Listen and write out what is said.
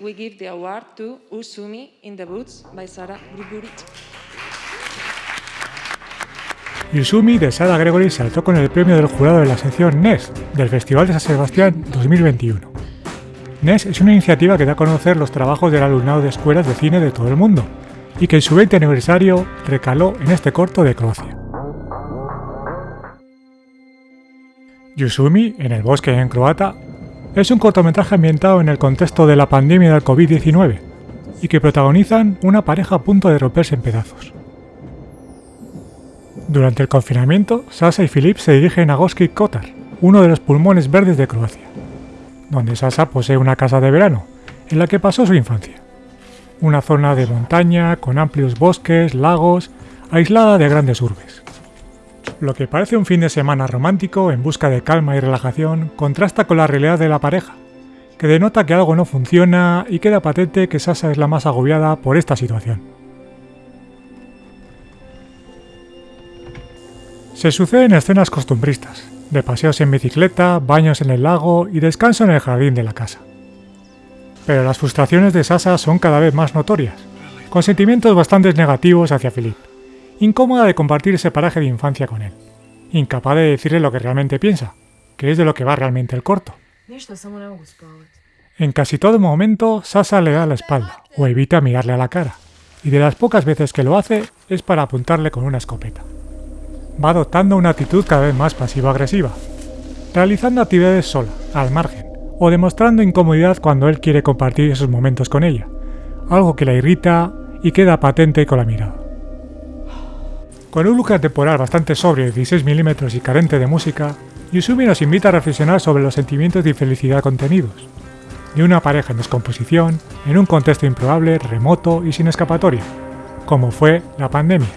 we, give the award to Usumi in the Boots by Sara Grigori. Yusumi de Sara Gregory saltó con el premio del jurado de la sección NES del Festival de San Sebastián 2021. NES es una iniciativa que da a conocer los trabajos del alumnado de escuelas de cine de todo el mundo y que en su 20 aniversario recaló en este corto de Croacia. Yusumi, en el bosque en croata, es un cortometraje ambientado en el contexto de la pandemia del COVID-19 y que protagonizan una pareja a punto de romperse en pedazos. Durante el confinamiento, Sasa y Filip se dirigen a Goski Kotar, uno de los pulmones verdes de Croacia, donde Sasa posee una casa de verano, en la que pasó su infancia. Una zona de montaña, con amplios bosques, lagos, aislada de grandes urbes. Lo que parece un fin de semana romántico en busca de calma y relajación contrasta con la realidad de la pareja, que denota que algo no funciona y queda patente que Sasa es la más agobiada por esta situación. Se suceden escenas costumbristas, de paseos en bicicleta, baños en el lago y descanso en el jardín de la casa. Pero las frustraciones de Sasa son cada vez más notorias, con sentimientos bastante negativos hacia Philip, incómoda de compartir ese paraje de infancia con él, incapaz de decirle lo que realmente piensa, que es de lo que va realmente el corto. En casi todo momento, Sasa le da la espalda o evita mirarle a la cara, y de las pocas veces que lo hace es para apuntarle con una escopeta. Va adoptando una actitud cada vez más pasivo-agresiva, realizando actividades sola, al margen, o demostrando incomodidad cuando él quiere compartir esos momentos con ella, algo que la irrita y queda patente con la mirada. Con un look temporal bastante sobrio de 16 mm y carente de música, Yusumi nos invita a reflexionar sobre los sentimientos de infelicidad contenidos, de una pareja en descomposición, en un contexto improbable, remoto y sin escapatoria, como fue la pandemia.